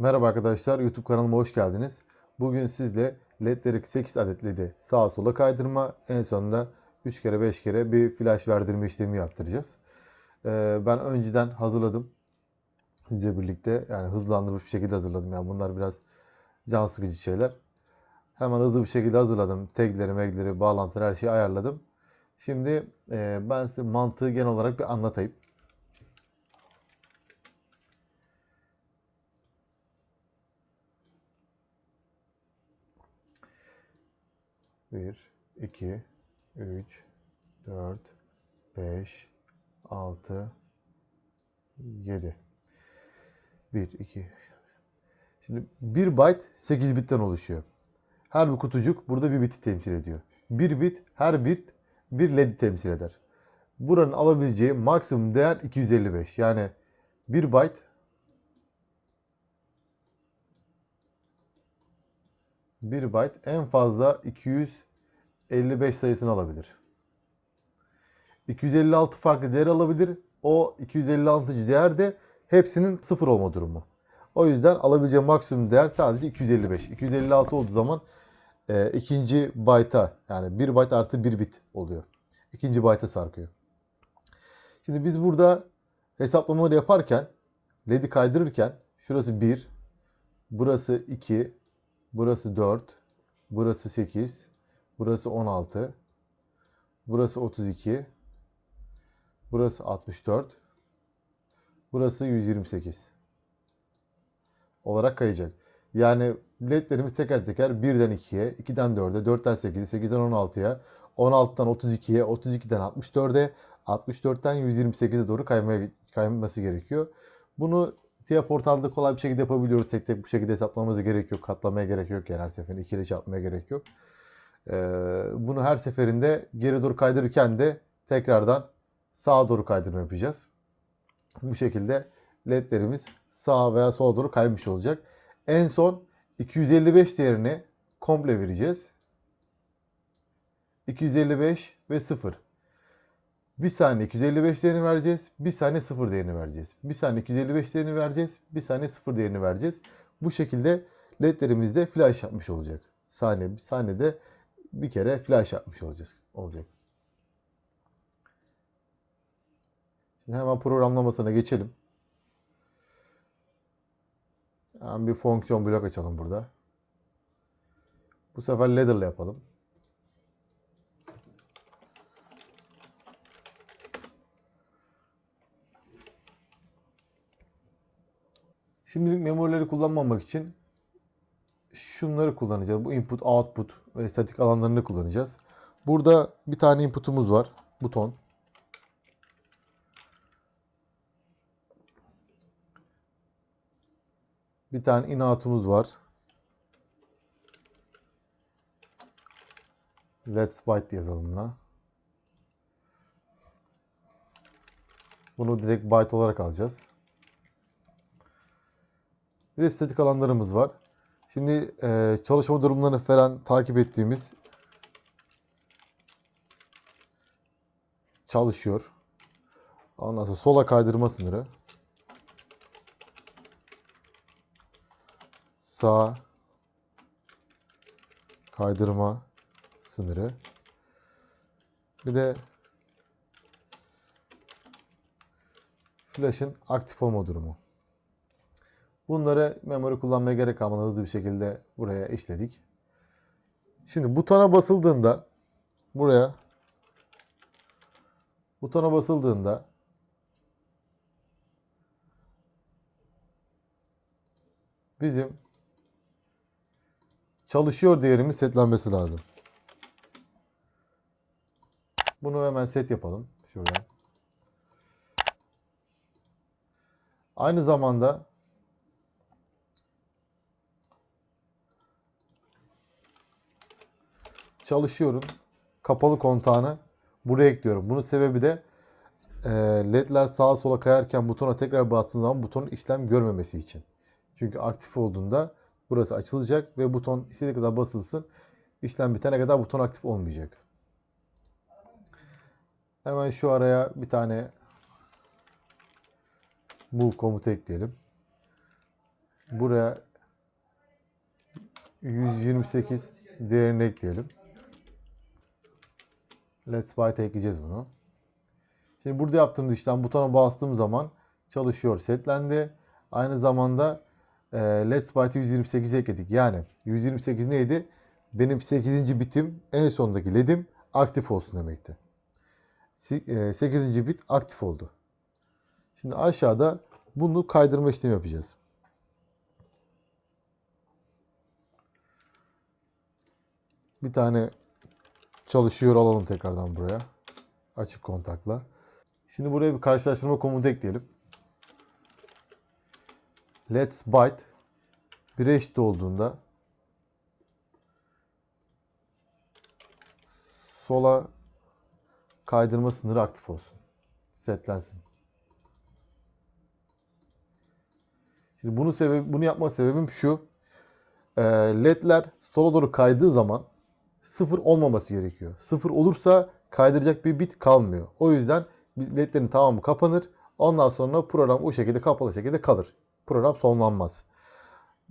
Merhaba arkadaşlar, YouTube kanalıma hoş geldiniz. Bugün sizle ledleri 8 adet ledi sağa sola kaydırma, en sonunda 3 kere 5 kere bir flash verdirme işlemi yaptıracağız. Ee, ben önceden hazırladım. Sizle birlikte yani hızlandırmış bir şekilde hazırladım. Yani bunlar biraz can sıkıcı şeyler. Hemen hızlı bir şekilde hazırladım. Tagleri, megleri, bağlantıları her şeyi ayarladım. Şimdi e, ben size mantığı genel olarak bir anlatayım. Bir, iki, üç, dört, beş, altı, yedi. Bir, iki. Şimdi bir byte 8 bitten oluşuyor. Her bir kutucuk burada bir biti temsil ediyor. Bir bit, her bit bir led temsil eder. Buranın alabileceği maksimum değer 255. Yani 1 byte bir byte en fazla 255 sayısını alabilir. 256 farklı değer alabilir. O 256. değer de hepsinin sıfır olma durumu. O yüzden alabileceği maksimum değer sadece 255. 256 olduğu zaman e, ikinci byte'a yani 1 byte artı 1 bit oluyor. İkinci byte'a sarkıyor. Şimdi biz burada hesaplamaları yaparken LED'i kaydırırken şurası 1, burası 2, burası 4, burası 8, burası 16, burası 32, burası 64, burası 128 olarak kayacak. Yani ledlerimiz teker teker 1'den 2'ye, 2'den 4'e, 4'ten 8'e, 8'den 16'ya, 16'dan 32'ye, 32'den 64'e, 64'ten 128'e doğru kaymaya, kayması gerekiyor. Bunu TIA portalda kolay bir şekilde yapabiliyoruz. Tek tek bu şekilde hesaplamamıza gerek yok. Katlamaya gerek yok. Yani her seferinde ikili çarpmaya gerek yok. Ee, bunu her seferinde geri doğru kaydırırken de tekrardan sağa doğru kaydırma yapacağız. Bu şekilde ledlerimiz sağa veya sola doğru kaymış olacak. En son 255 değerini komple vereceğiz. 255 ve 0. Bir saniye 255 değerini vereceğiz. Bir saniye 0 değerini vereceğiz. Bir saniye 255 değerini vereceğiz. Bir saniye 0 değerini vereceğiz. Bu şekilde ledlerimizde flash yapmış olacak. Saniye bir saniyede bir kere flash yapmış olacağız. Olacak. Şimdi hemen programlamasına geçelim. Hemen bir fonksiyon blok açalım burada. Bu sefer ladder'la yapalım. Şimdilik memorileri kullanmamak için şunları kullanacağız. Bu input, output ve statik alanlarını kullanacağız. Burada bir tane inputumuz var. Buton. Bir tane in-out'umuz var. Let's byte yazalım buna. Bunu direkt byte olarak alacağız. Bir de statik alanlarımız var. Şimdi e, çalışma durumlarını falan takip ettiğimiz çalışıyor. Ondan sonra sola kaydırma sınırı. Sağ kaydırma sınırı. Bir de flash'ın aktif olma durumu. Bunları memory kullanmaya gerek kalmadan hızlı bir şekilde buraya işledik. Şimdi butona basıldığında buraya butona basıldığında bizim çalışıyor değerimiz setlenmesi lazım. Bunu hemen set yapalım. Şuradan. Aynı zamanda çalışıyorum. Kapalı kontağını buraya ekliyorum. Bunun sebebi de e, ledler sağa sola kayarken butona tekrar bastığım zaman butonun işlem görmemesi için. Çünkü aktif olduğunda burası açılacak ve buton istediği kadar basılsın. İşlem bitene kadar buton aktif olmayacak. Hemen şu araya bir tane move komutu ekleyelim. buraya 128 değerini ekleyelim. Let's Byte ekleyeceğiz bunu. Şimdi burada yaptığımız işlem butona bastığım zaman çalışıyor, setlendi. Aynı zamanda e, Let's Byte'ı 128 ekledik. Yani 128 neydi? Benim 8. bitim en sondaki LED'im aktif olsun demekti. 8. bit aktif oldu. Şimdi aşağıda bunu kaydırma işlemi yapacağız. Bir tane çalışıyor alalım tekrardan buraya. Açık kontakla. Şimdi buraya bir karşılaştırma komutu ekleyelim. Let's byte 1'e eşit olduğunda sola kaydırma sınırı aktif olsun. Setlensin. Şimdi bunu sebebi, bunu yapma sebebim şu. Ee, LED'ler sola doğru kaydığı zaman sıfır olmaması gerekiyor. Sıfır olursa kaydıracak bir bit kalmıyor. O yüzden ledlerin tamamı kapanır. Ondan sonra program o şekilde kapalı şekilde kalır. Program sonlanmaz.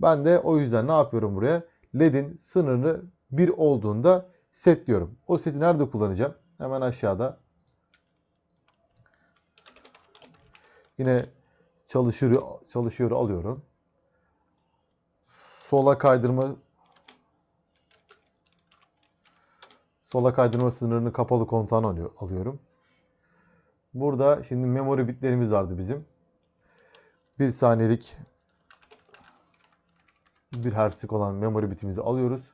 Ben de o yüzden ne yapıyorum buraya? LED'in sınırını 1 olduğunda setliyorum. O seti nerede kullanacağım? Hemen aşağıda. Yine çalışıyor çalışıyor alıyorum. Sola kaydırma sola kaydırma sınırını kapalı kontağına alıyor, alıyorum. Burada şimdi memory bitlerimiz vardı bizim. 1 saniyelik 1 Hz'lik olan memory bitimizi alıyoruz.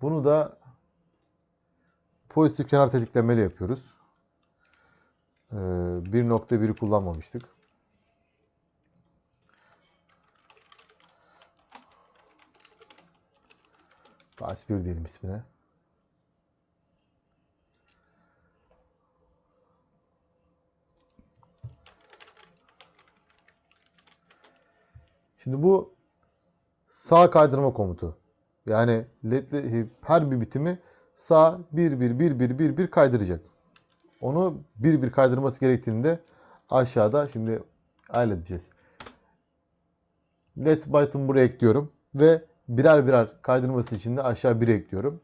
Bunu da pozitif kenar tetiklemeli yapıyoruz. Ee, 1.1'i kullanmamıştık. Bas 1 diyelim ismine. Şimdi bu sağ kaydırma komutu. Yani ledli her bir bitimi sağ 1 1 1 1 1 1 kaydıracak. Onu bir bir kaydırması gerektiğinde aşağıda şimdi halledeceğiz. Let's byte'ımı buraya ekliyorum ve birer birer kaydırması için de aşağı 1 ekliyorum.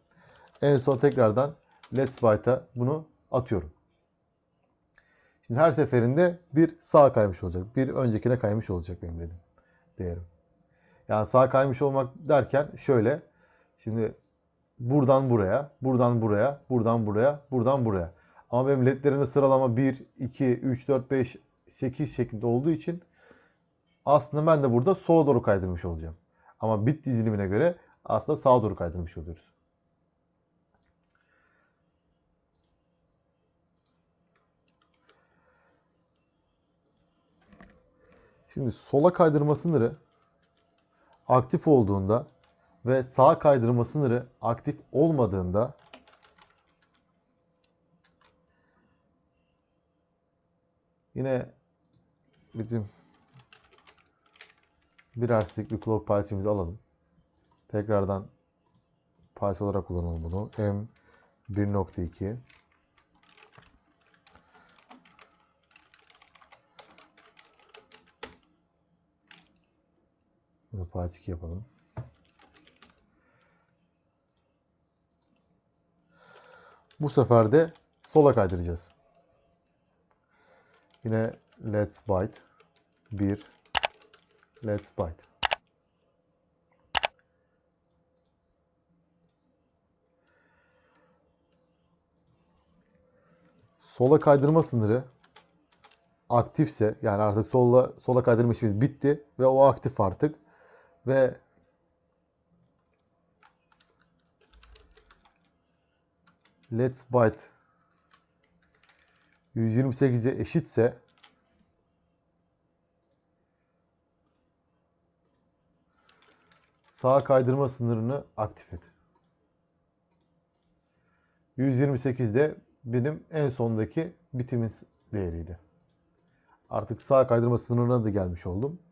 En son tekrardan Let's byte'a bunu atıyorum. Şimdi her seferinde bir sağ kaymış olacak. Bir öncekine kaymış olacak benim dedim değerim. Yani sağ kaymış olmak derken şöyle. Şimdi buradan buraya, buradan buraya, buradan buraya, buradan buraya. Ama benim ledlerimde sıralama 1, 2, 3, 4, 5, 8 şeklinde olduğu için aslında ben de burada sola doğru kaydırmış olacağım. Ama bit dizilimine göre aslında sağa doğru kaydırmış oluyoruz. Şimdi sola kaydırma sınırı aktif olduğunda ve sağ kaydırma sınırı aktif olmadığında yine bizim bir erslik bir clock pulse'imizi alalım. Tekrardan pulse olarak kullanalım bunu. M 1.2 Part 2 yapalım. Bu sefer de sola kaydıracağız. Yine let's byte 1 let's byte. Sola kaydırma sınırı aktifse yani artık sola sola kaydırma işimiz bitti ve o aktif artık ve let's byte 128'e eşitse sağ kaydırma sınırını aktif et. 128 de benim en sondaki bitimin değeriydi. Artık sağ kaydırma sınırına da gelmiş oldum.